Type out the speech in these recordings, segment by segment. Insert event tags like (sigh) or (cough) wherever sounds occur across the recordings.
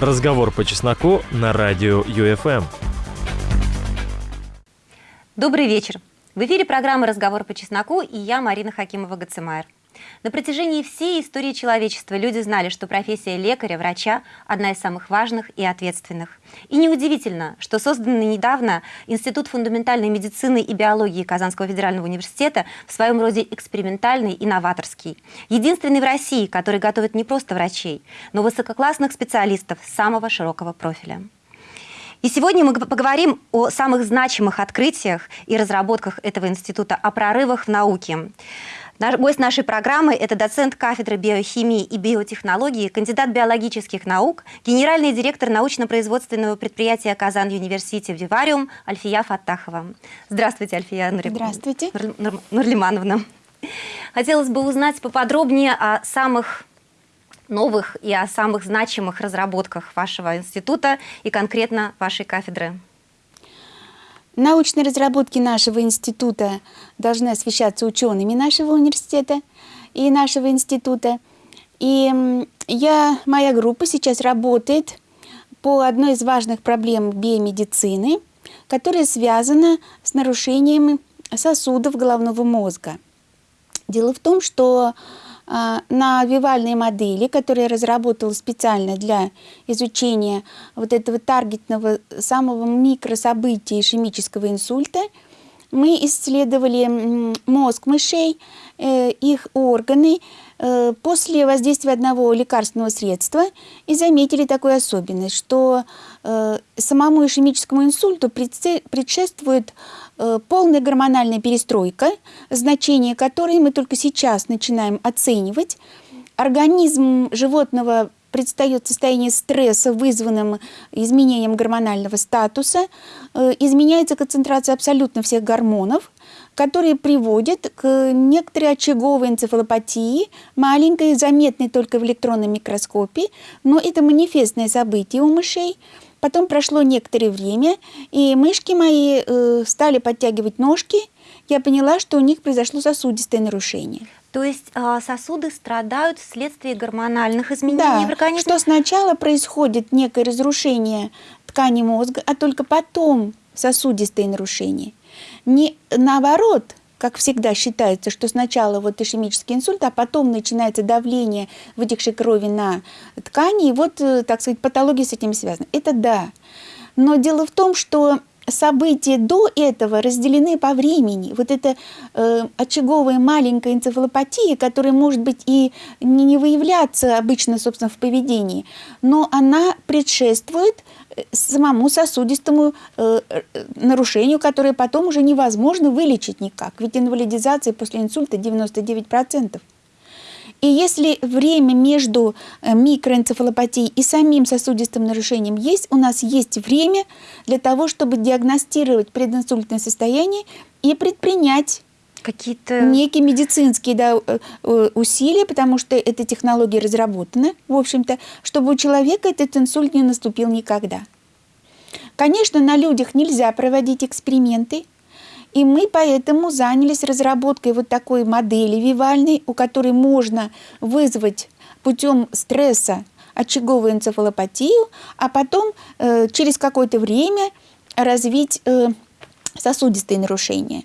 Разговор по чесноку на радио ЮФМ. Добрый вечер. В эфире программы «Разговор по чесноку» и я, Марина Хакимова-Гацемайер. На протяжении всей истории человечества люди знали, что профессия лекаря, врача – одна из самых важных и ответственных. И неудивительно, что созданный недавно Институт фундаментальной медицины и биологии Казанского федерального университета в своем роде экспериментальный и новаторский. Единственный в России, который готовит не просто врачей, но высококлассных специалистов самого широкого профиля. И сегодня мы поговорим о самых значимых открытиях и разработках этого института, о прорывах в науке. Наш, гость нашей программы – это доцент кафедры биохимии и биотехнологии, кандидат биологических наук, генеральный директор научно-производственного предприятия «Казан Университи Вивариум» Альфия Фаттахова. Здравствуйте, Альфия Нур... Здравствуйте. Нур... Нурлимановна. Хотелось бы узнать поподробнее о самых новых и о самых значимых разработках вашего института и конкретно вашей кафедры. Научные разработки нашего института должны освещаться учеными нашего университета и нашего института. И я, моя группа сейчас работает по одной из важных проблем биомедицины, которая связана с нарушением сосудов головного мозга. Дело в том, что на вивальной модели, которую я разработала специально для изучения вот этого таргетного самого микрособытия ишемического инсульта, мы исследовали мозг мышей, э, их органы э, после воздействия одного лекарственного средства и заметили такую особенность, что э, самому ишемическому инсульту предшествует Э, полная гормональная перестройка, значение которой мы только сейчас начинаем оценивать. Организм животного предстает состояние стресса, вызванным изменением гормонального статуса, э, изменяется концентрация абсолютно всех гормонов, которые приводят к некоторой очаговой энцефалопатии, маленькой, заметной только в электронном микроскопе, но это манифестное событие у мышей – Потом прошло некоторое время, и мышки мои э, стали подтягивать ножки. Я поняла, что у них произошло сосудистое нарушение. То есть э, сосуды страдают вследствие гормональных изменений да, в организме? что сначала происходит некое разрушение ткани мозга, а только потом сосудистые нарушения. Не наоборот, как всегда считается, что сначала вот ишемический инсульт, а потом начинается давление вытекшей крови на ткани, и вот, э, так сказать, патология с этим связана. Это да. Но дело в том, что события до этого разделены по времени. Вот эта э, очаговая маленькая энцефалопатия, которая может быть и не, не выявляться обычно, собственно, в поведении, но она предшествует самому сосудистому э, э, нарушению, которое потом уже невозможно вылечить никак. Ведь инвалидизация после инсульта 99%. И если время между э, микроэнцефалопатией и самим сосудистым нарушением есть, у нас есть время для того, чтобы диагностировать прединсультное состояние и предпринять какие-то некие медицинские да, э, э, усилия, потому что эта технология разработана, в общем-то, чтобы у человека этот инсульт не наступил никогда. Конечно, на людях нельзя проводить эксперименты, и мы поэтому занялись разработкой вот такой модели вивальной, у которой можно вызвать путем стресса очаговую энцефалопатию, а потом э, через какое-то время развить э, сосудистые нарушения.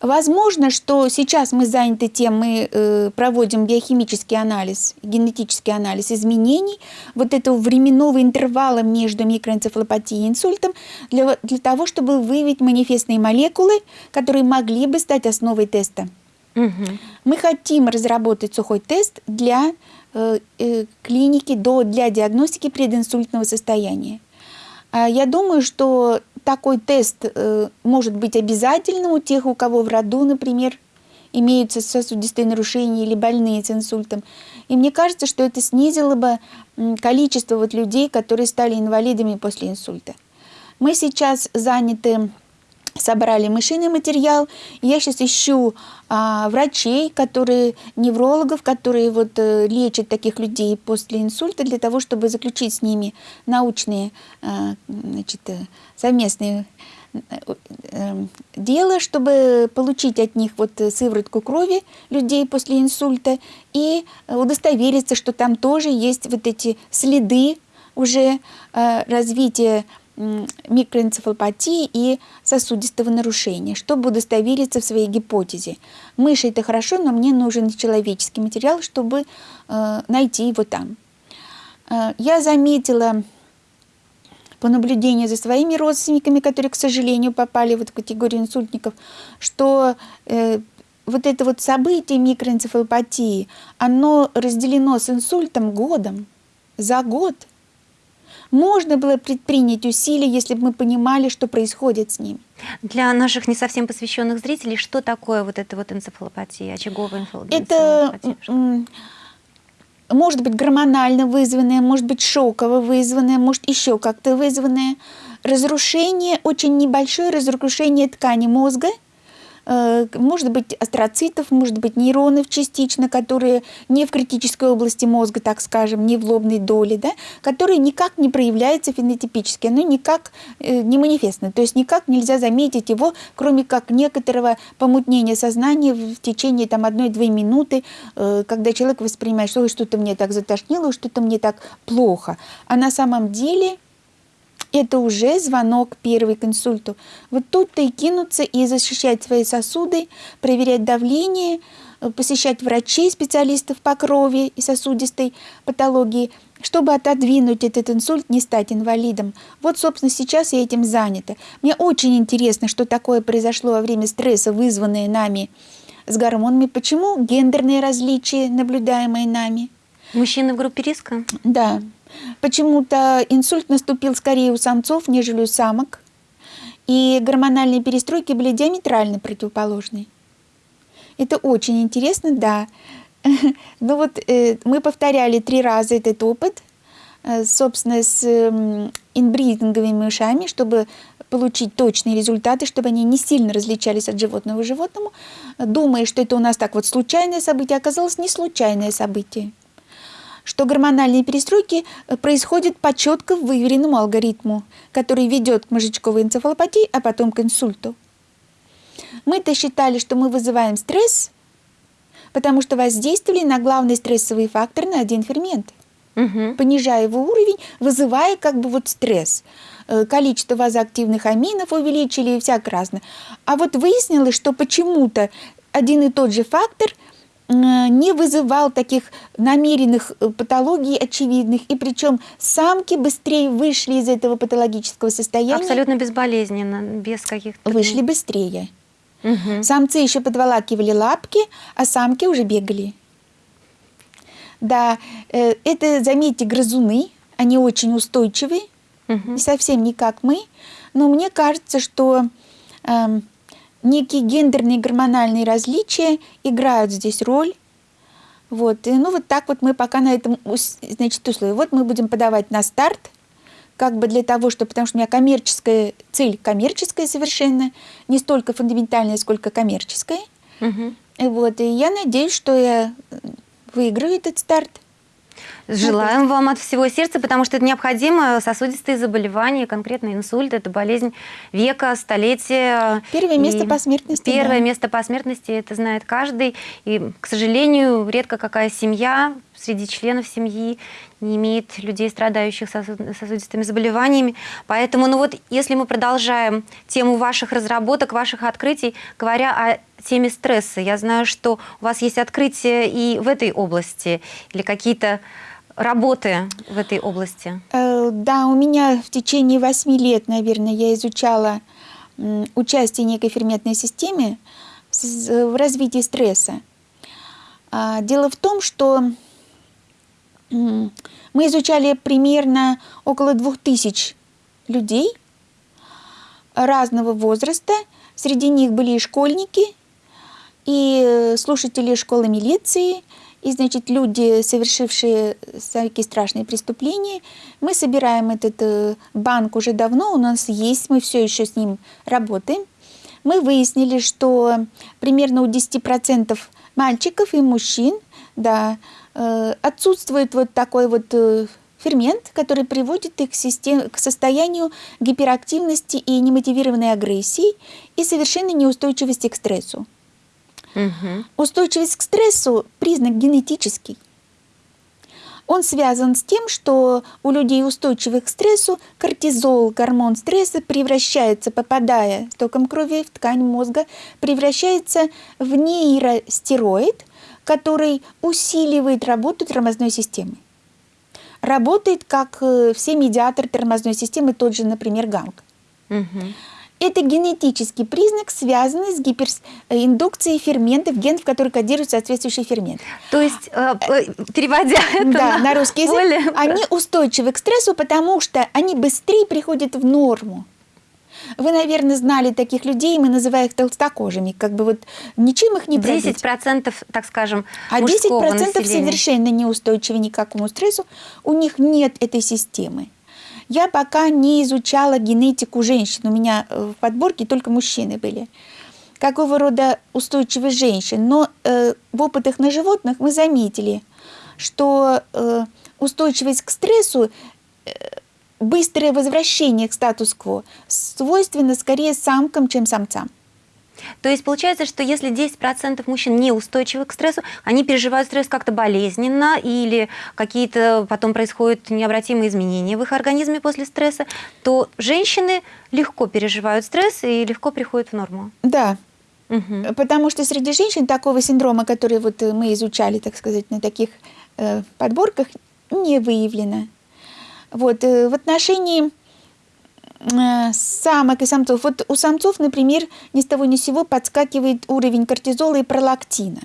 Возможно, что сейчас мы заняты тем, мы э, проводим биохимический анализ, генетический анализ изменений вот этого временного интервала между микроэнцефалопатией и инсультом для, для того, чтобы выявить манифестные молекулы, которые могли бы стать основой теста. Угу. Мы хотим разработать сухой тест для э, э, клиники, до, для диагностики прединсультного состояния. А я думаю, что такой тест э, может быть обязательным у тех, у кого в роду, например, имеются сосудистые нарушения или больные с инсультом. И мне кажется, что это снизило бы количество вот людей, которые стали инвалидами после инсульта. Мы сейчас заняты собрали мышиный материал. Я сейчас ищу а, врачей, которые, неврологов, которые вот, э, лечат таких людей после инсульта, для того, чтобы заключить с ними научные а, значит, э, совместные э, э, дело, чтобы получить от них вот сыворотку крови людей после инсульта и удостовериться, что там тоже есть вот эти следы уже э, развитие микроэнцефалопатии и сосудистого нарушения, чтобы удостовериться в своей гипотезе. Мыши это хорошо, но мне нужен человеческий материал, чтобы э, найти его там. Э, я заметила по наблюдению за своими родственниками, которые, к сожалению, попали вот в категорию инсультников, что э, вот это вот событие микроэнцефалопатии, оно разделено с инсультом годом, за год. Можно было предпринять усилия, если бы мы понимали, что происходит с ним. Для наших не совсем посвященных зрителей, что такое вот эта вот энцефалопатия, очаговая энцефалопатия? Это может быть гормонально вызванное, может быть шоково вызванное, может еще как-то вызванное. Разрушение, очень небольшое разрушение ткани мозга – может быть астроцитов, может быть нейронов частично, которые не в критической области мозга, так скажем, не в лобной доле, да, которые никак не проявляются фенотипически, оно никак э, не манифестно, то есть никак нельзя заметить его, кроме как некоторого помутнения сознания в течение там одной-две минуты, э, когда человек воспринимает, что что-то мне так затошнило, что-то мне так плохо. А на самом деле это уже звонок первый к инсульту. Вот тут-то и кинуться и защищать свои сосуды, проверять давление, э, посещать врачей, специалистов по крови и сосудистой патологии, чтобы отодвинуть этот инсульт, не стать инвалидом. Вот, собственно, сейчас я этим занята. Мне очень интересно, что такое произошло во время стресса, вызванное нами с гормонами. Почему гендерные различия, наблюдаемые нами? Мужчины в группе риска? Да. Почему-то инсульт наступил скорее у самцов, нежели у самок. И гормональные перестройки были диаметрально противоположны. Это очень интересно, да. (laughs) Ну вот э, мы повторяли три раза этот опыт, э, собственно, с э, инбридинговыми мышами, чтобы получить точные результаты, чтобы они не сильно различались от животного к животному, думая, что это у нас так вот случайное событие, оказалось не случайное событие что гормональные перестройки э, происходят по четко выверенному алгоритму, который ведет к мозжечковой энцефалопатии, а потом к инсульту. Мы-то считали, что мы вызываем стресс, потому что воздействовали на главный стрессовый фактор, на один фермент, угу. понижая его уровень, вызывая как бы вот стресс. Э, количество вазоактивных аминов увеличили и всяк разное. А вот выяснилось, что почему-то один и тот же фактор – не вызывал таких намеренных э, патологий очевидных, и причем самки быстрее вышли из этого патологического состояния. Абсолютно безболезненно, без каких-то... Вышли быстрее. Угу. Самцы еще подволакивали лапки, а самки уже бегали. Да, э, это, заметьте, грызуны, они очень устойчивые, угу. совсем не как мы, но мне кажется, что эм, некие гендерные гормональные различия играют здесь роль. Вот. И, ну, вот так вот мы пока на этом, значит, условии. Вот мы будем подавать на старт, как бы для того, что, потому что у меня коммерческая цель, коммерческая совершенно, не столько фундаментальная, сколько коммерческая. Угу. Вот. И я надеюсь, что я выиграю этот старт. Желаем вам от всего сердца, потому что это необходимо. Сосудистые заболевания, конкретно инсульт, это болезнь века, столетия. Первое место по смертности. Первое да. место по смертности, это знает каждый. И, к сожалению, редко какая семья среди членов семьи не имеет людей, страдающих сосудистыми заболеваниями. Поэтому, ну вот, если мы продолжаем тему ваших разработок, ваших открытий, говоря о теме стресса, я знаю, что у вас есть открытия и в этой области, или какие-то работы в этой области? Э, да, у меня в течение восьми лет, наверное, я изучала участие некой ферментной системе в развитии стресса. А, дело в том, что мы изучали примерно около двух тысяч людей разного возраста. Среди них были и школьники, и слушатели школы милиции – и, значит, люди, совершившие всякие страшные преступления, мы собираем этот э, банк уже давно, у нас есть, мы все еще с ним работаем. Мы выяснили, что примерно у 10% мальчиков и мужчин да, э, отсутствует вот такой вот э, фермент, который приводит их к, систем... к состоянию гиперактивности и немотивированной агрессии и совершенной неустойчивости к стрессу. Угу. Устойчивость к стрессу – признак генетический. Он связан с тем, что у людей устойчивых к стрессу кортизол, гормон стресса, превращается, попадая током крови в ткань мозга, превращается в нейростероид, который усиливает работу тормозной системы. Работает как э, все медиаторы тормозной системы, тот же, например, ганг. Мгм. Это генетический признак, связанный с гипериндукцией ферментов, генов, которые кодируют соответствующий фермент. То есть, э, э, переводя это да, на русский язык, более- они устойчивы к стрессу, потому что они быстрее приходят в норму. Вы, наверное, знали таких людей, мы называем их толстокожими, как бы вот ничем их не пробить. 10%, так скажем, А мужского 10% населения. совершенно неустойчивы ни к какому стрессу, у них нет этой системы. Я пока не изучала генетику женщин, у меня э, в подборке только мужчины были. Какого рода устойчивость женщин. Но э, в опытах на животных мы заметили, что э, устойчивость к стрессу, э, быстрое возвращение к статус-кво свойственно скорее самкам, чем самцам. То есть получается, что если 10% мужчин неустойчивы к стрессу, они переживают стресс как-то болезненно или какие-то потом происходят необратимые изменения в их организме после стресса, то женщины легко переживают стресс и легко приходят в норму. Да, Мгм. Потому что среди женщин такого синдрома, который вот э, мы изучали, так сказать, на таких э, подборках, не выявлено. Вот, э, в отношении самок и самцов, вот у самцов, например, ни с того ни с сего подскакивает уровень кортизола и пролактина,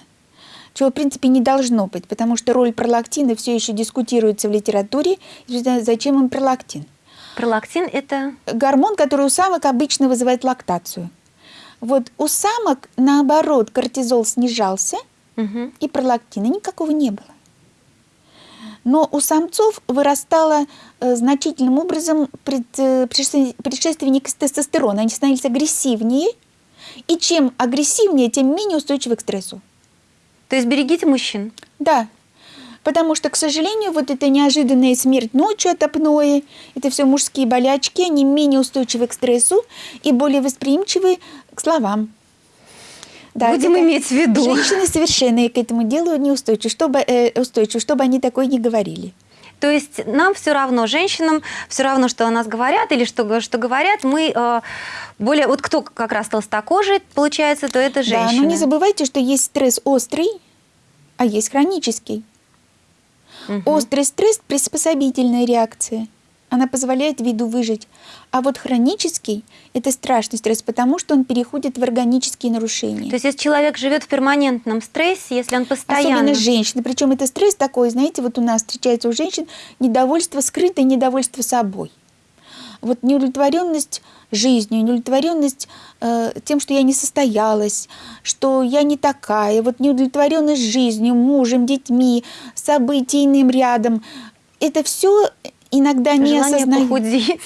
чего, в принципе, не должно быть, потому что роль пролактина все еще дискутируется в литературе, зачем им пролактин Пролактин – это гормон, который у самок обычно вызывает лактацию. Вот у самок, наоборот, кортизол снижался, мгм. и пролактина никакого не было. Но у самцов вырастало э, значительным образом э, предшестве- предшественник тестостерона. Они становились агрессивнее, и чем агрессивнее, тем менее устойчивы к стрессу. То есть берегите мужчин. Да, потому что, к сожалению, вот эта неожиданная смерть ночью от апноэ, это все мужские болячки, они менее устойчивы к стрессу и более восприимчивы к словам. Будем это- иметь в виду. Женщины совершенно к этому делу неустойчивы, чтобы, э, устойчивы, чтобы они такое не говорили. То есть нам все равно, женщинам, все равно, что о нас говорят или что, что говорят, мы э, более... Вот кто как раз толстокожий, получается, то это Да, женщины. но не забывайте, что есть стресс острый, а есть хронический. Мгм. Острый стресс – приспособительная реакция. Она позволяет виду выжить. А вот хронический – это страшный стресс, потому что он переходит в органические нарушения. То есть если человек живет в перманентном стрессе, если он постоянно... Особенно женщины. Причем это стресс такой, знаете, вот у нас встречается у женщин недовольство, скрытое недовольство собой. Вот неудовлетворенность жизнью, неудовлетворенность э, тем, что я не состоялась, что я не такая, вот неудовлетворенность жизнью, мужем, детьми, событийным рядом. Это все иногда не осознаю. похудеть.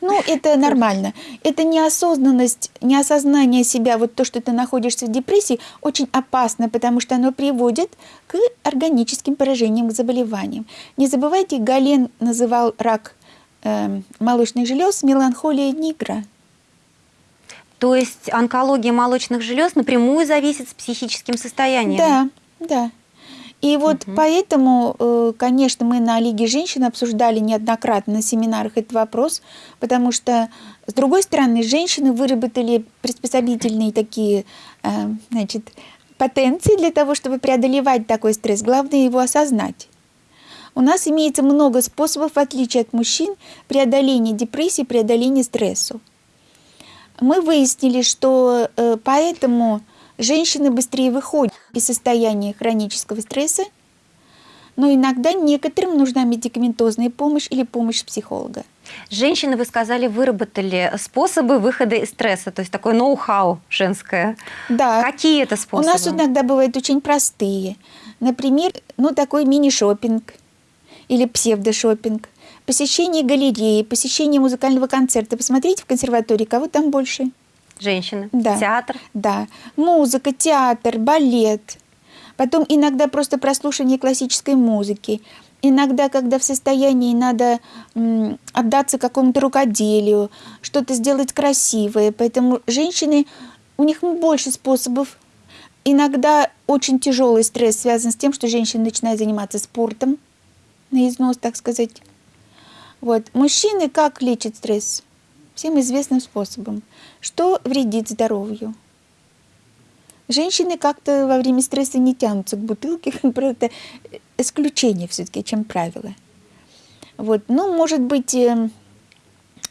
Ну, это нормально. Это неосознанность, неосознание себя, вот то, что ты находишься в депрессии, очень опасно, потому что оно приводит к органическим поражениям, к заболеваниям. Не забывайте, Гален называл рак эм, молочных желез меланхолия нигра. То есть онкология молочных желез напрямую зависит с психическим состоянием. Да, да. И вот поэтому, э, конечно, мы на Лиге женщин обсуждали неоднократно на семинарах этот вопрос, потому что, с другой стороны, женщины выработали приспособительные такие, э, значит, потенции для того, чтобы преодолевать такой стресс. Главное его осознать. У нас имеется много способов, в отличие от мужчин, преодоления депрессии, преодоления стрессу. Мы выяснили, что э, поэтому женщины быстрее выходят из состояния хронического стресса, но иногда некоторым нужна медикаментозная помощь или помощь психолога. Женщины, вы сказали, выработали способы выхода из стресса, то есть такое ноу-хау женское. Да. Какие это У способы? нас иногда бывают очень простые. Например, ну такой мини-шопинг или псевдошопинг, посещение галереи, посещение музыкального концерта. Посмотрите в консерватории, кого там больше. Женщины. Да. Театр. Да, музыка, театр, балет. Потом иногда просто прослушивание классической музыки. Иногда, когда в состоянии надо отдаться какому-то рукоделию, что-то сделать красивое. Поэтому женщины, у них больше способов. Иногда очень тяжелый стресс связан с тем, что женщина начинает заниматься спортом. на износ, так сказать. Вот. Мужчины как лечат стресс? Всем известным способом. Что вредит здоровью? Женщины как-то во время стресса не тянутся к бутылке, (laughs) это исключение все-таки, чем правило. Вот. Ну, может быть, э,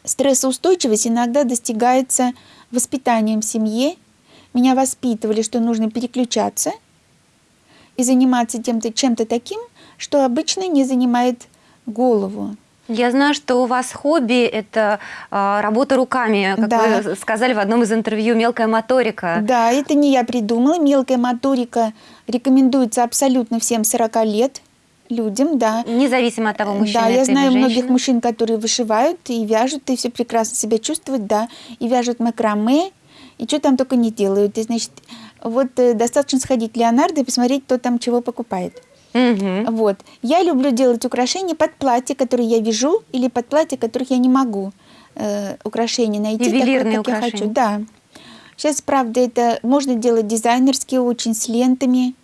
стрессоустойчивость иногда достигается воспитанием в семье. Меня воспитывали, что нужно переключаться и заниматься тем-то, чем-то таким, что обычно не занимает голову. Я знаю, что у вас хобби – это э, работа руками, как да. вы сказали в одном из интервью, мелкая моторика. Да, это не я придумала. Мелкая моторика рекомендуется абсолютно всем 40 лет людям, да. Независимо от того, мужчина Да, я знаю женщина. многих мужчин, которые вышивают и вяжут, и все прекрасно себя чувствуют, да, и вяжут макраме, и что там только не делают. И, значит, вот э, достаточно сходить в Леонардо и посмотреть, кто там чего покупает. Угу. Вот. Я люблю делать украшения под платье, которые я вяжу, или под платье, которых я не могу э, украшения найти. Ювелирные такое, украшения. я хочу. Да. Сейчас, правда, это можно делать дизайнерские, очень с лентами.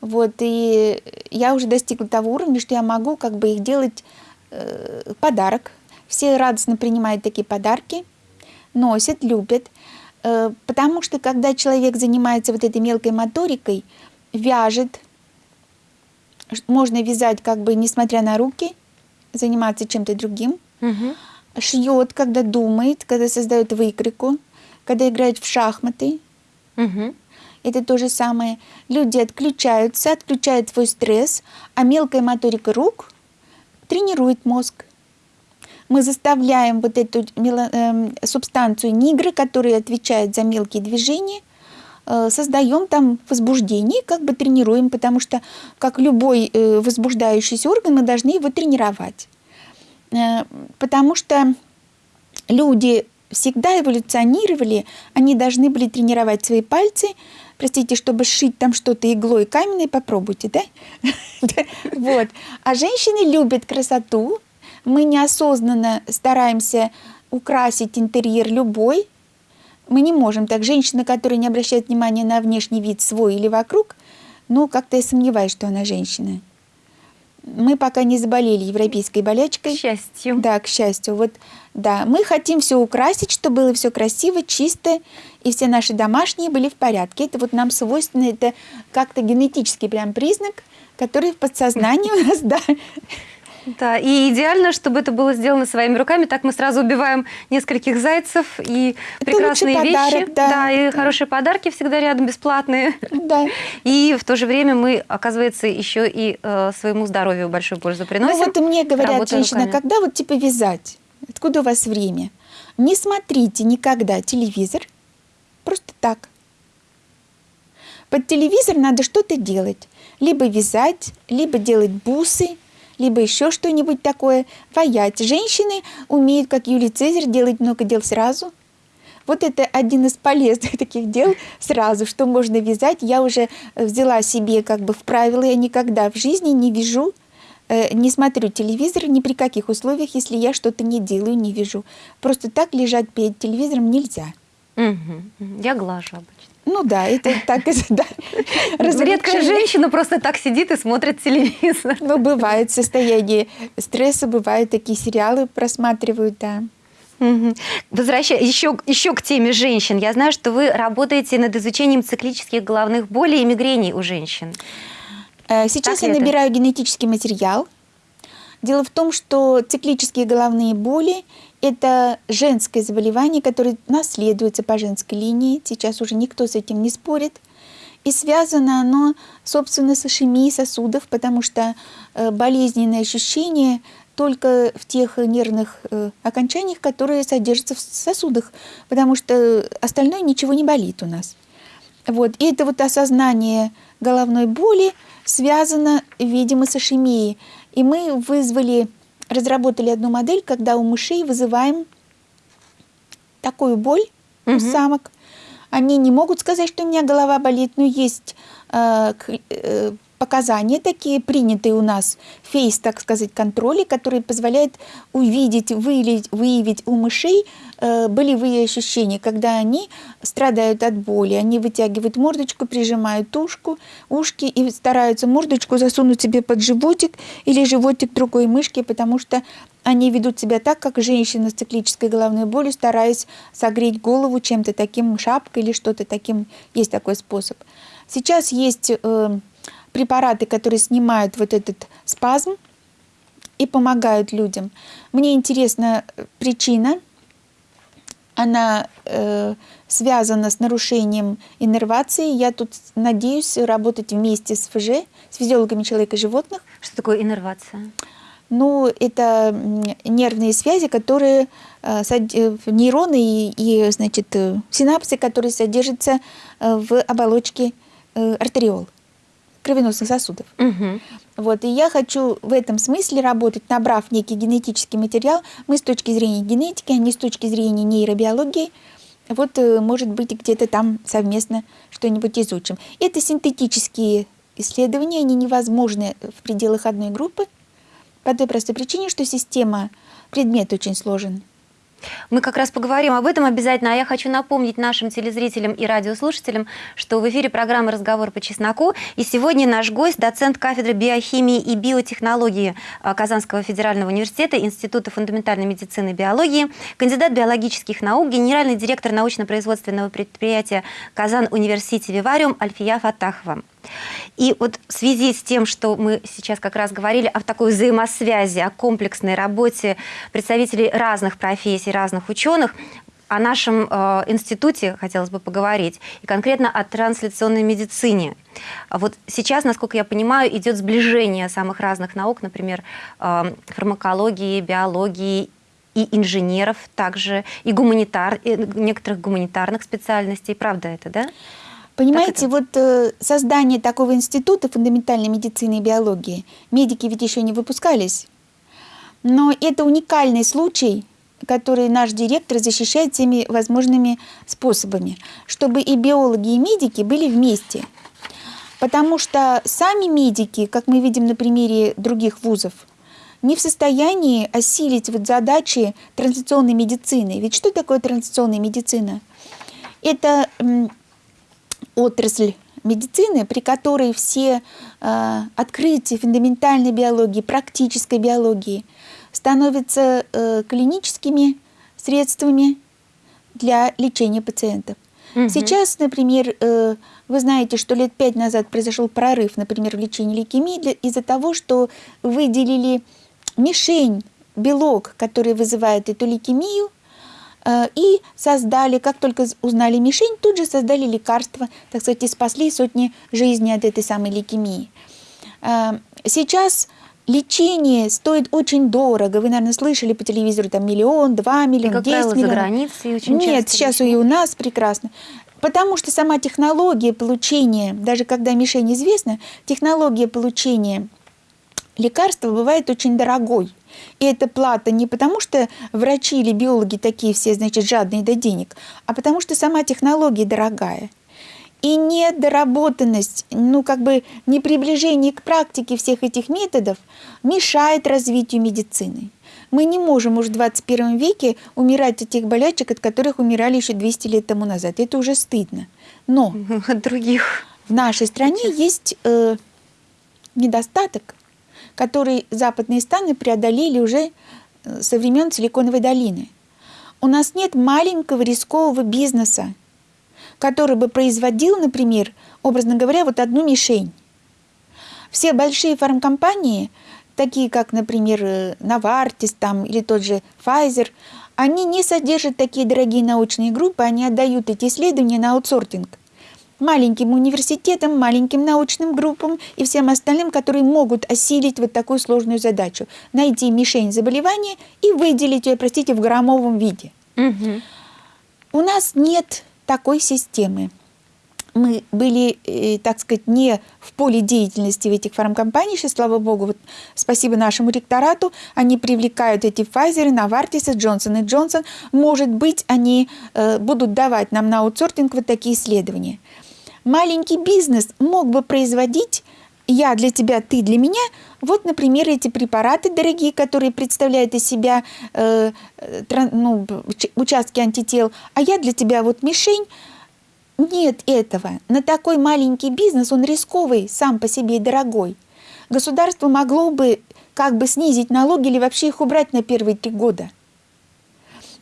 Вот, и я уже достигла того уровня, что я могу как бы их делать э, подарок. Все радостно принимают такие подарки, носят, любят. Э, потому что когда человек занимается вот этой мелкой моторикой, вяжет, можно вязать как бы несмотря на руки, заниматься чем-то другим. Угу. Шьет, когда думает, когда создает выкройку, когда играет в шахматы. Угу. Это то же самое. Люди отключаются, отключают свой стресс, а мелкая моторика рук тренирует мозг. Мы заставляем вот эту э, субстанцию нигры, которая отвечает за мелкие движения, создаем там возбуждение, как бы тренируем, потому что, как любой э, возбуждающийся орган, мы должны его тренировать. Э, потому что люди всегда эволюционировали, они должны были тренировать свои пальцы, простите, чтобы сшить там что-то иглой каменной, попробуйте, да? (laughs) Вот. А женщины любят красоту, мы неосознанно стараемся украсить интерьер любой, мы не можем так. Женщина, которая не обращает внимания на внешний вид свой или вокруг, ну, как-то я сомневаюсь, что она женщина. Мы пока не заболели европейской болячкой. К счастью. Да, к счастью. Вот, да, мы хотим все украсить, чтобы было все красиво, чисто, и все наши домашние были в порядке. Это вот нам свойственно, это как-то генетический прям признак, который в подсознании у нас, да, да, и идеально, чтобы это было сделано своими руками. Так мы сразу убиваем нескольких зайцев и это прекрасные вещи. Подарок, да. да, и хорошие подарки всегда рядом бесплатные. Да. И в то же время мы, оказывается, еще и э, своему здоровью большую пользу приносим. Ну вот и мне говорят, женщина, руками. когда вот типа вязать? Откуда у вас время? Не смотрите никогда телевизор, просто так. Под телевизор надо что-то делать. Либо вязать, либо делать бусы, либо еще что-нибудь такое, ваять. Женщины умеют, как Юлий Цезарь, делать много дел сразу. Вот это один из полезных (laughs) таких дел сразу, что можно вязать. Я уже взяла себе как бы в правило, я никогда в жизни не вяжу, э, не смотрю телевизор ни при каких условиях, если я что-то не делаю, не вяжу. Просто так лежать перед телевизором нельзя. Угу. Я глажу обычно. Ну да, это так, (laughs) да. Редкая женщина просто так сидит и смотрит телевизор. Ну, бывает состояние стресса, бывают такие сериалы просматривают, да. Угу. Возвращаясь еще, еще к теме женщин, я знаю, что вы работаете над изучением циклических головных болей и мигрений у женщин. Э, сейчас как я это? набираю генетический материал. Дело в том, что циклические головные боли это женское заболевание, которое наследуется по женской линии. Сейчас уже никто с этим не спорит. И связано оно, собственно, с ишемией сосудов, потому что э, болезненные ощущения только в тех нервных э, окончаниях, которые содержатся в сосудах, потому что остальное ничего не болит у нас. Вот. И это вот осознание головной боли связано, видимо, с ишемией. И мы вызвали разработали одну модель, когда у мышей вызываем такую боль угу. у самок. Они не могут сказать, что у меня голова болит, но есть э, э, показания такие принятые у нас, фейс, так сказать, контроли, который позволяет увидеть, выявить, выявить у мышей э, болевые ощущения, когда они страдают от боли. Они вытягивают мордочку, прижимают ушку, ушки и стараются мордочку засунуть себе под животик или животик другой мышки, потому что они ведут себя так, как женщина с циклической головной болью, стараясь согреть голову чем-то таким, шапкой или что-то таким. Есть такой способ. Сейчас есть э, препараты, которые снимают вот этот спазм и помогают людям. Мне интересна э, причина. Она э, связана с нарушением иннервации. Я тут надеюсь работать вместе с ФЖ, с физиологами человека и животных. Что такое иннервация? Ну, это нервные связи, которые э, э, нейроны и, и значит, синапсы, которые содержатся в оболочке артериол кровеносных сосудов. Угу. Вот, и я хочу в этом смысле работать, набрав некий генетический материал. Мы с точки зрения генетики, а не с точки зрения нейробиологии. Вот, э, может быть, где-то там совместно что-нибудь изучим. Это синтетические исследования, они невозможны в пределах одной группы по той простой причине, что система, предмет очень сложен. Мы как раз поговорим об этом обязательно, а я хочу напомнить нашим телезрителям и радиослушателям, что в эфире программы «Разговор по чесноку», и сегодня наш гость, доцент кафедры биохимии и биотехнологии а, Казанского федерального университета Института фундаментальной медицины и биологии, кандидат биологических наук, генеральный директор научно-производственного предприятия «Казан Университи Вивариум» Альфия Фатахова. И вот в связи с тем, что мы сейчас как раз говорили о такой взаимосвязи, о комплексной работе представителей разных профессий, разных ученых, о нашем э, институте хотелось бы поговорить, и конкретно о трансляционной медицине. Вот сейчас, насколько я понимаю, идет сближение самых разных наук, например, э, фармакологии, биологии и инженеров также, и гуманитар, и некоторых гуманитарных специальностей. Правда это, да? Понимаете, вот э, создание такого института фундаментальной медицины и биологии, медики ведь еще не выпускались, но это уникальный случай, который наш директор защищает всеми возможными способами, чтобы и биологи, и медики были вместе. Потому что сами медики, как мы видим на примере других вузов, не в состоянии осилить вот задачи трансляционной медицины. Ведь что такое трансляционная медицина? Это отрасль медицины, при которой все э, открытия фундаментальной биологии, практической биологии становятся э, клиническими средствами для лечения пациентов. Угу. Сейчас, например, э, вы знаете, что лет пять назад произошел прорыв, например, в лечении лейкемии из-за того, что выделили мишень, белок, который вызывает эту лейкемию, и создали, как только узнали мишень, тут же создали лекарства, так сказать, и спасли сотни жизней от этой самой лейкемии. Э, сейчас лечение стоит очень дорого. Вы, наверное, слышали по телевизору там миллион, два миллиона, десять миллионов. за границей очень Нет, сейчас и у нас прекрасно. Потому что сама технология получения, даже когда мишень известна, технология получения лекарства бывает очень дорогой. И эта плата не потому, что врачи или биологи такие все, значит, жадные до денег, а потому что сама технология дорогая. И недоработанность, ну как бы не приближение к практике всех этих методов мешает развитию медицины. Мы не можем уже в 21 веке умирать от тех болячек, от которых умирали еще 200 лет тому назад. Это уже стыдно. Но (laughs) от других. в нашей стране есть э, недостаток который западные страны преодолели уже э, со времен Силиконовой долины. У нас нет маленького рискового бизнеса, который бы производил, например, образно говоря, вот одну мишень. Все большие фармкомпании, такие как, например, э, Novartis там, или тот же Pfizer, они не содержат такие дорогие научные группы, они отдают эти исследования на аутсортинг маленьким университетам, маленьким научным группам и всем остальным, которые могут осилить вот такую сложную задачу. Найти мишень заболевания и выделить ее, простите, в граммовом виде. Угу. У нас нет такой системы. Мы были, э, так сказать, не в поле деятельности в этих фармкомпаний, сейчас, слава богу, вот спасибо нашему ректорату, они привлекают эти Pfizer, Novartis, Johnson Johnson. Может быть, они э, будут давать нам на аутсортинг вот такие исследования маленький бизнес мог бы производить я для тебя, ты для меня. Вот, например, эти препараты дорогие, которые представляют из себя э, тран, ну, участки антител, а я для тебя вот мишень. Нет этого. На такой маленький бизнес он рисковый, сам по себе и дорогой. Государство могло бы как бы снизить налоги или вообще их убрать на первые три года.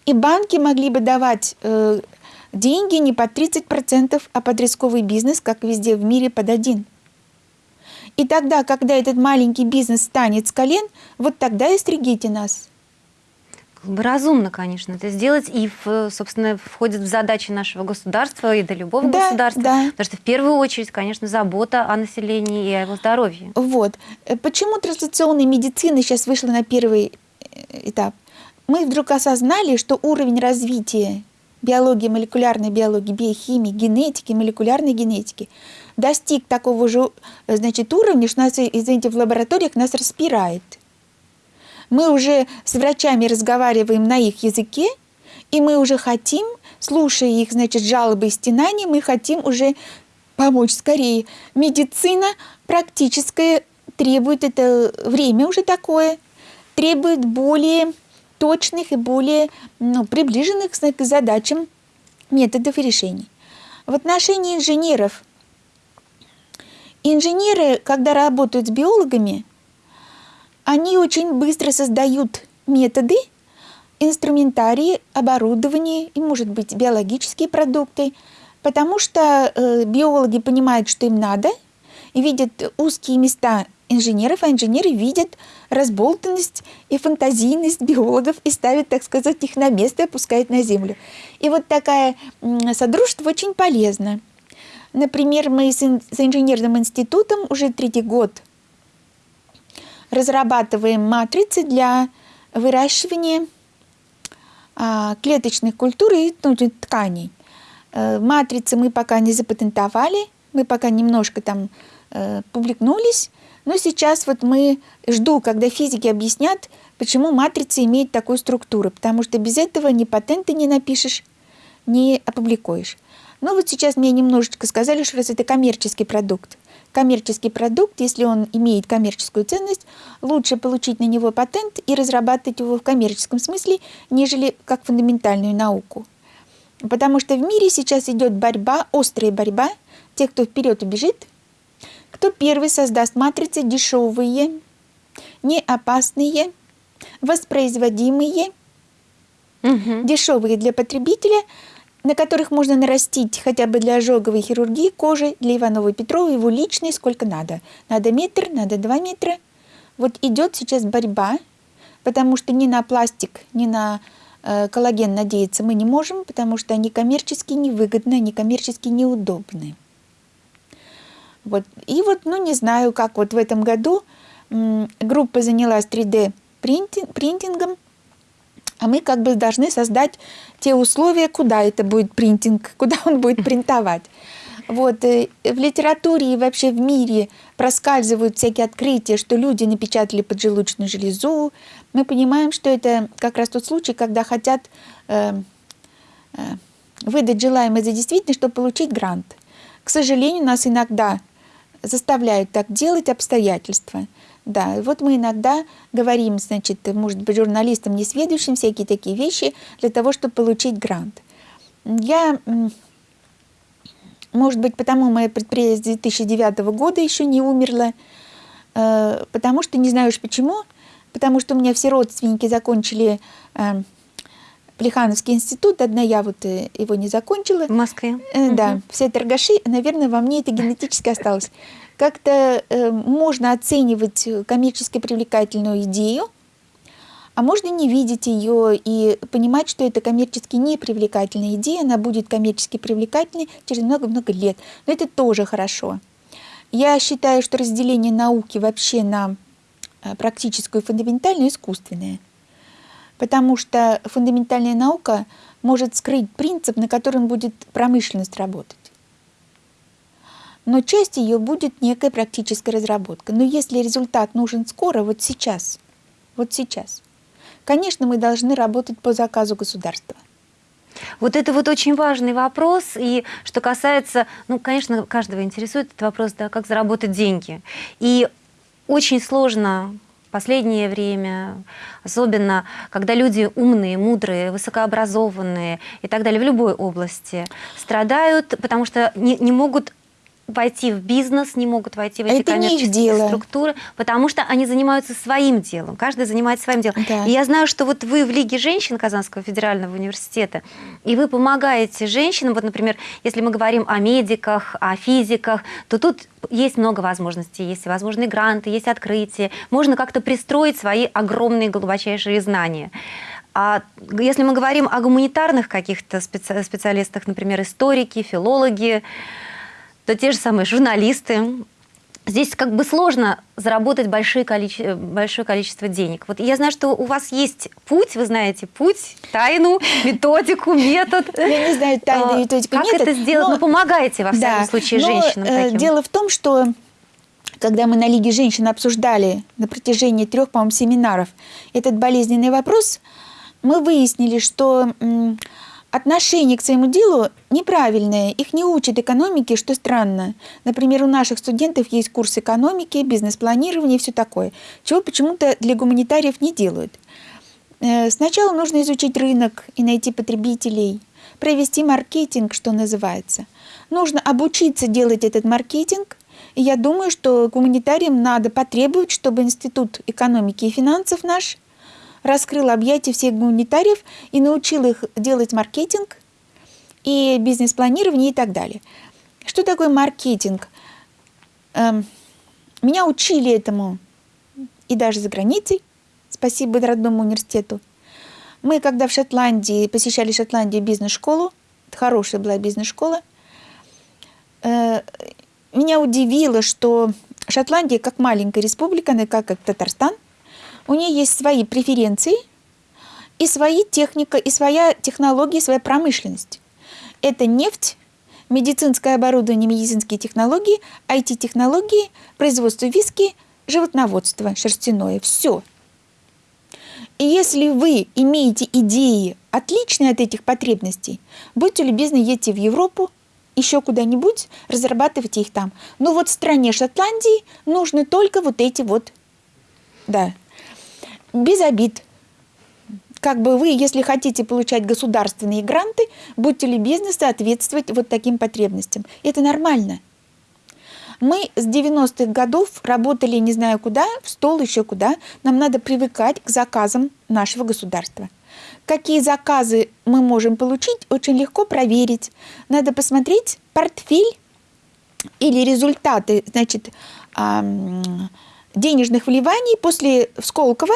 И банки могли бы давать э, деньги не под 30%, а под рисковый бизнес, как везде в мире, под один. И тогда, когда этот маленький бизнес станет с колен, вот тогда и стригите нас разумно, конечно, это сделать, и, в, собственно, входит в задачи нашего государства и до любого да, государства, да. потому что в первую очередь, конечно, забота о населении и о его здоровье. Вот. Почему трансляционная медицина сейчас вышла на первый э, этап? Мы вдруг осознали, что уровень развития биологии, молекулярной биологии, биохимии, генетики, молекулярной генетики достиг такого же значит, уровня, что нас, извините, в лабораториях нас распирает – мы уже с врачами разговариваем на их языке, и мы уже хотим, слушая их, значит, жалобы и стенания, мы хотим уже помочь скорее. Медицина практическая требует это время уже такое, требует более точных и более ну, приближенных к задачам методов и решений. В отношении инженеров. Инженеры, когда работают с биологами, они очень быстро создают методы, инструментарии, оборудование и, может быть, биологические продукты, потому что э, биологи понимают, что им надо, и видят узкие места инженеров, а инженеры видят разболтанность и фантазийность биологов и ставят, так сказать, их на место и опускают на землю. И вот такое содружество очень полезно. Например, мы с инженерным институтом уже третий год разрабатываем матрицы для выращивания а, клеточных культур и ну, тканей. Э, матрицы мы пока не запатентовали, мы пока немножко там э, публикнулись, но сейчас вот мы жду, когда физики объяснят, почему матрица имеет такую структуру, потому что без этого ни патенты не напишешь, не опубликуешь. Ну вот сейчас мне немножечко сказали, что это коммерческий продукт коммерческий продукт, если он имеет коммерческую ценность, лучше получить на него патент и разрабатывать его в коммерческом смысле, нежели как фундаментальную науку. Потому что в мире сейчас идет борьба, острая борьба, те, кто вперед убежит, кто первый создаст матрицы дешевые, не опасные, воспроизводимые, угу. дешевые для потребителя – на которых можно нарастить хотя бы для ожоговой хирургии кожи для Иванова Петрова, его личной, сколько надо. Надо метр, надо два метра. Вот идет сейчас борьба, потому что ни на пластик, ни на э, коллаген надеяться мы не можем, потому что они коммерчески невыгодны, они коммерчески неудобны. Вот. И вот, ну не знаю, как вот в этом году группа занялась 3D принтингом, а мы как бы должны создать те условия, куда это будет принтинг, (laughs) куда он будет принтовать. Вот, э, в литературе и вообще в мире проскальзывают всякие открытия, что люди напечатали поджелудочную железу. Мы понимаем, что это как раз тот случай, когда хотят э, э, выдать желаемое за действительно, чтобы получить грант. К сожалению, нас иногда заставляют так делать обстоятельства. Да, вот мы иногда говорим, значит, может быть, журналистам, несведущим, всякие такие вещи для того, чтобы получить грант. Я, может быть, потому мое предприятие с 2009 года еще не умерло, э, потому что, не знаю уж почему, потому что у меня все родственники закончили э, Плехановский институт, одна я вот э, его не закончила. В Москве? Да, угу. все торгаши, наверное, во мне это генетически осталось как-то э, можно оценивать коммерчески привлекательную идею, а можно не видеть ее и понимать, что это коммерчески непривлекательная идея, она будет коммерчески привлекательной через много-много лет. Но это тоже хорошо. Я считаю, что разделение науки вообще на э, практическую и фундаментальную искусственное. Потому что фундаментальная наука может скрыть принцип, на котором будет промышленность работать но часть ее будет некая практическая разработка. Но если результат нужен скоро, вот сейчас, вот сейчас, конечно, мы должны работать по заказу государства. Вот это вот очень важный вопрос, и что касается, ну, конечно, каждого интересует этот вопрос, да, как заработать деньги. И очень сложно последнее время, особенно когда люди умные, мудрые, высокообразованные и так далее в любой области, страдают, потому что не, не могут войти в бизнес, не могут войти в эти Это коммерческие структуры, потому что они занимаются своим делом, каждый занимается своим делом. Да. И я знаю, что вот вы в Лиге женщин Казанского федерального университета, и вы помогаете женщинам, вот, например, если мы говорим о медиках, о физиках, то тут есть много возможностей, есть всевозможные гранты, есть открытия, можно как-то пристроить свои огромные глубочайшие знания. А если мы говорим о гуманитарных каких-то специ- специалистах, например, историки, филологи, то те же самые журналисты. Здесь как бы сложно заработать большое количество, большое количество денег. Вот я знаю, что у вас есть путь, вы знаете путь, тайну, (laughs) методику, метод. Я не знаю тайну, А, методику, Как это сделать? Ну, помогаете, во всяком случае, женщинам э. Дело в том, что когда мы на Лиге женщин обсуждали на протяжении трех, по-моему, семинаров этот болезненный вопрос, мы выяснили, что отношение к своему делу неправильное. Их не учат экономике, что странно. Например, у наших студентов есть курс экономики, бизнес-планирования и все такое, чего почему-то для гуманитариев не делают. Э, Сначала нужно изучить рынок и найти потребителей, провести маркетинг, что называется. Нужно обучиться делать этот маркетинг. И я думаю, что гуманитариям надо потребовать, чтобы Институт экономики и финансов наш раскрыл объятия всех гуманитариев и научил их делать маркетинг и бизнес-планирование и так далее. Что такое маркетинг? Эм, Меня учили этому и даже за границей. Спасибо родному университету. Мы, когда в Шотландии, посещали Шотландию бизнес-школу, хорошая была бизнес-школа, э, меня удивило, что Шотландия, как маленькая республика, она как, как Татарстан, у нее есть свои преференции и свои техника, и своя технология, и своя промышленность. Это нефть, медицинское оборудование, медицинские технологии, IT-технологии, производство виски, животноводство шерстяное. Все. И если вы имеете идеи, отличные от этих потребностей, будьте любезны, едьте в Европу, еще куда-нибудь, разрабатывайте их там. Но вот в стране Шотландии нужны только вот эти вот, да, без обид. Как бы вы, если хотите получать государственные гранты, будьте любезны соответствовать вот таким потребностям. Это нормально. Мы с 90-х годов работали не знаю куда, в стол еще куда. Нам надо привыкать к заказам нашего государства. Какие заказы мы можем получить, очень легко проверить. Надо посмотреть портфель или результаты значит, денежных вливаний после Сколково,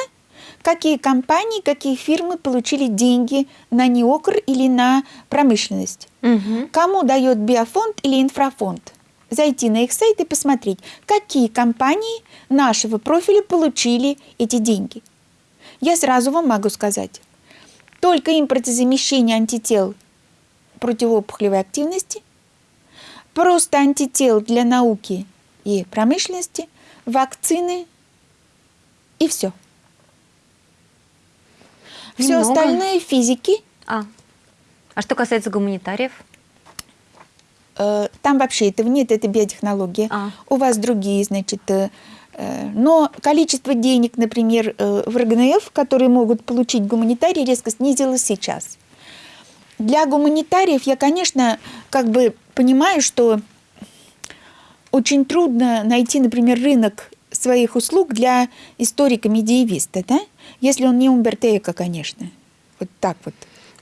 какие компании, какие фирмы получили деньги на неокр или на промышленность. Мгм. Кому дает биофонд или инфрафонд? Зайти на их сайт и посмотреть, какие компании нашего профиля получили эти деньги. Я сразу вам могу сказать, только импортозамещение антител противоопухолевой активности, просто антител для науки и промышленности, вакцины и все. Все Немного. остальное физики А. а что касается гуманитариев? Э, Там вообще этого нет, это биотехнология. А. У вас другие, значит, э, э, но количество денег, например, в РГНФ, которые могут получить гуманитарии, резко снизилось сейчас. Для гуманитариев я, конечно, как бы понимаю, что очень трудно найти, например, рынок своих услуг для историка-медиевиста, да? Если он не Умберто Эко, конечно. Вот так вот.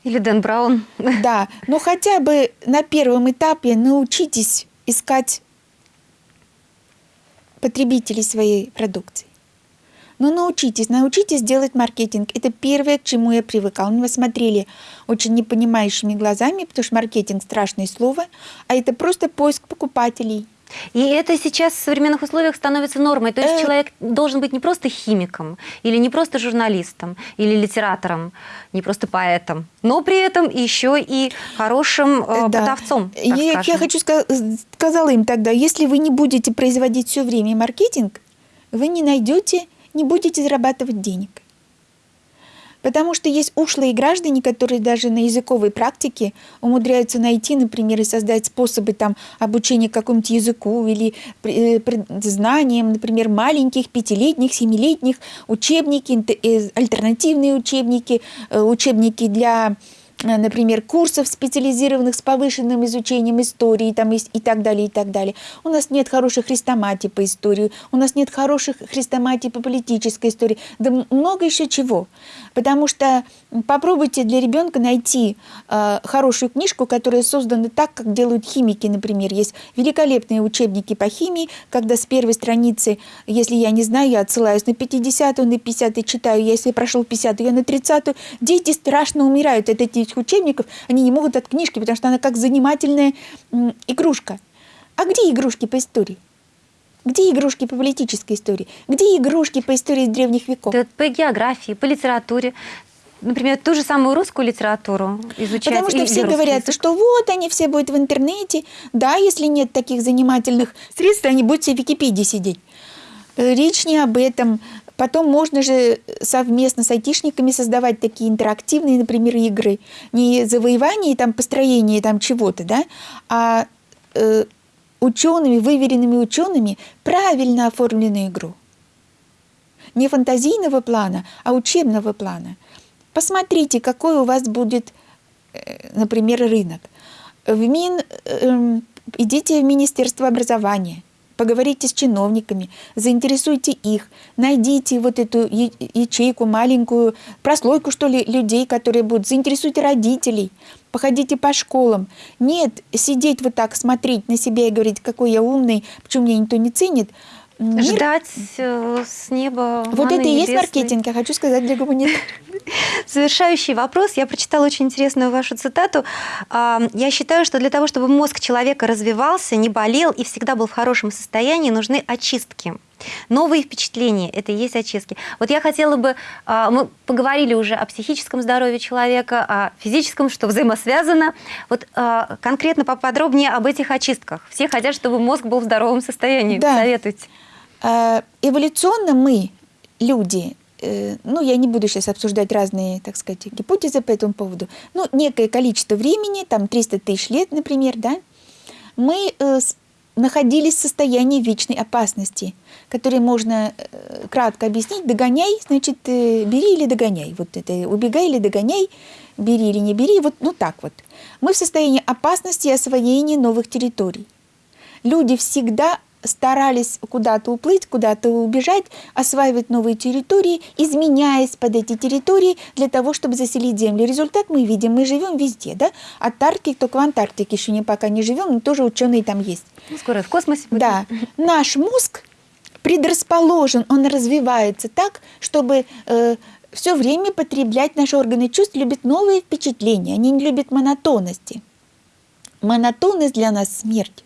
Или Дэн Браун? (laughs) Да, но хотя бы на первом этапе научитесь искать потребителей своей продукции. Ну, научитесь, научитесь делать маркетинг. Это первое, к чему я привыкала. Мы смотрели очень непонимающими глазами, потому что маркетинг – страшное слово, а это просто поиск покупателей. И это сейчас в современных условиях становится нормой. То есть Э. человек должен быть не просто химиком, или не просто журналистом, или литератором, не просто поэтом, но при этом еще и хорошим э, Да. продавцом. Я, я хочу ска- сказала им тогда, если вы не будете производить все время маркетинг, вы не найдете, не будете зарабатывать денег. Потому что есть ушлые граждане, которые даже на языковой практике умудряются найти, например, и создать способы там, обучения какому-нибудь языку или э, знаниям, например, маленьких, пятилетних, семилетних, учебники, э, альтернативные учебники, э, учебники для например, курсов специализированных с повышенным изучением истории там, и, и так далее, и так далее. У нас нет хороших хрестоматий по истории, у нас нет хороших хрестоматий по политической истории, да много еще чего. Потому что попробуйте для ребенка найти э, хорошую книжку, которая создана так, как делают химики, например. Есть великолепные учебники по химии, когда с первой страницы, если я не знаю, я отсылаюсь на 50-ю, на 50-й читаю, если прошел 50-ю, я на 30-ю. Дети страшно умирают от этих учебников, они не могут от книжки, потому что она как занимательная игрушка. А где игрушки по истории? Где игрушки по политической истории? Где игрушки по истории древних веков? Да, по географии, по литературе. Например, ту же самую русскую литературу изучать. Потому что все говорят, язык. что вот они все будут в интернете. Да, если нет таких занимательных средств, они будут все в Википедии сидеть. Речь не об этом. Потом можно же совместно с айтишниками создавать такие интерактивные, например, игры. Не завоевание, там, построение там чего-то, да, а э, учеными, выверенными учеными правильно оформленную игру. Не фантазийного плана, а учебного плана. Посмотрите, какой у вас будет, э, например, рынок. В Мин, э, идите в Министерство образования, поговорите с чиновниками, заинтересуйте их, найдите вот эту ячейку маленькую, прослойку, что ли, людей, которые будут, заинтересуйте родителей, походите по школам. Нет, сидеть вот так, смотреть на себя и говорить, какой я умный, почему меня никто не ценит. Мир... Ждать э, с неба Вот это и есть маркетинг, я хочу сказать для гуманитаров. (laughs) Завершающий вопрос. Я прочитала очень интересную вашу цитату. А, я считаю, что для того, чтобы мозг человека развивался, не болел и всегда был в хорошем состоянии, нужны очистки. Новые впечатления – это и есть очистки. Вот я хотела бы, а, мы поговорили уже о психическом здоровье человека, о физическом, что взаимосвязано. Вот а, конкретно поподробнее об этих очистках. Все хотят, чтобы мозг был в здоровом состоянии. Да. Советуйте. А, эволюционно мы, люди, э, ну, я не буду сейчас обсуждать разные, так сказать, гипотезы по этому поводу, ну, некое количество времени, там 300 тысяч лет, например, да, мы э, находились в состоянии вечной опасности, которые можно э, кратко объяснить. Догоняй, значит, э, бери или догоняй. Вот это убегай или догоняй, бери или не бери. Вот ну так вот. Мы в состоянии опасности и освоения новых территорий. Люди всегда старались куда-то уплыть, куда-то убежать, осваивать новые территории, изменяясь под эти территории для того, чтобы заселить Землю. Результат мы видим, мы живем везде, да? От Арктики, только в Антарктике еще не пока не живем, но тоже ученые там есть. Ну, скоро в космосе будем. Да. Наш мозг предрасположен, он развивается так, чтобы э, все время потреблять наши органы чувств, любят новые впечатления, они не любят монотонности. Монотонность для нас смерть.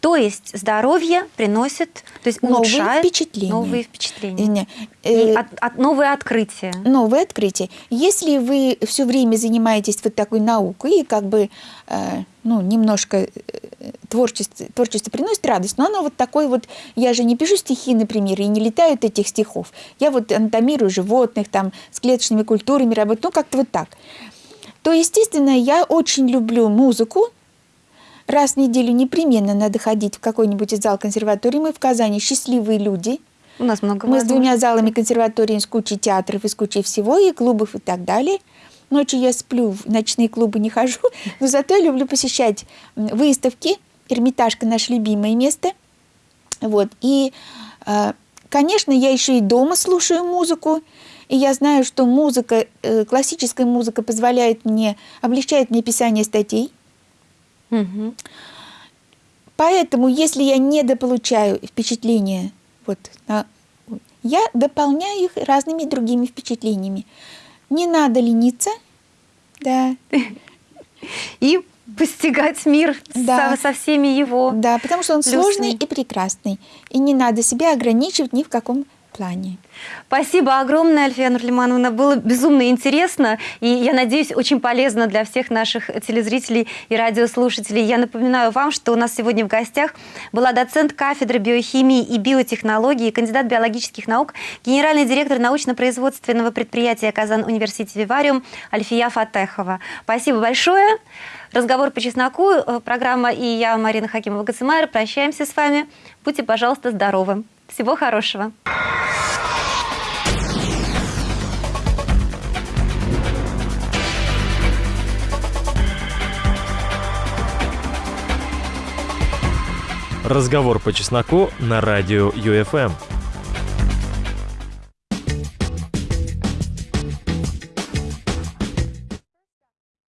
То есть здоровье приносит, то есть новые улучшает впечатления. новые впечатления. И от, от, новые открытия. Новые открытия. Если вы все время занимаетесь вот такой наукой и как бы э, ну, немножко э, творчество, творчество приносит радость, но оно вот такое вот, я же не пишу стихи, например, и не летают этих стихов. Я вот анатомирую животных, там, с клеточными культурами работаю, ну, как-то вот так. То, естественно, я очень люблю музыку, Раз в неделю непременно надо ходить в какой-нибудь зал консерватории. Мы в Казани счастливые люди. У нас много Мы с двумя залами консерватории, с кучей театров и с кучей всего, и клубов и так далее. Ночью я сплю, в ночные клубы не хожу, (laughs) но зато я люблю посещать выставки. Эрмитажка – наше любимое место. Вот. И, а, конечно, я еще и дома слушаю музыку. И я знаю, что музыка, э, классическая музыка позволяет мне, облегчает мне писание статей. Угу. Поэтому, если я недополучаю впечатления, вот, я дополняю их разными другими впечатлениями. Не надо лениться, да. (laughs) И постигать мир да. со, со всеми его Да, потому что он плюсами. сложный и прекрасный. И не надо себя ограничивать ни в каком плане. Спасибо огромное, Альфия Нурлимановна. Было безумно интересно и, я надеюсь, очень полезно для всех наших телезрителей и радиослушателей. Я напоминаю вам, что у нас сегодня в гостях была доцент кафедры биохимии и биотехнологии, кандидат биологических наук, генеральный директор научно-производственного предприятия «Казан Университи Вивариум» Альфия Фатехова. Спасибо большое. Разговор по чесноку, э, программа и я, Марина Хакимова-Гацимайр, прощаемся с вами. Будьте, пожалуйста, здоровы. Всего хорошего. Разговор по чесноку на радио ЮФМ.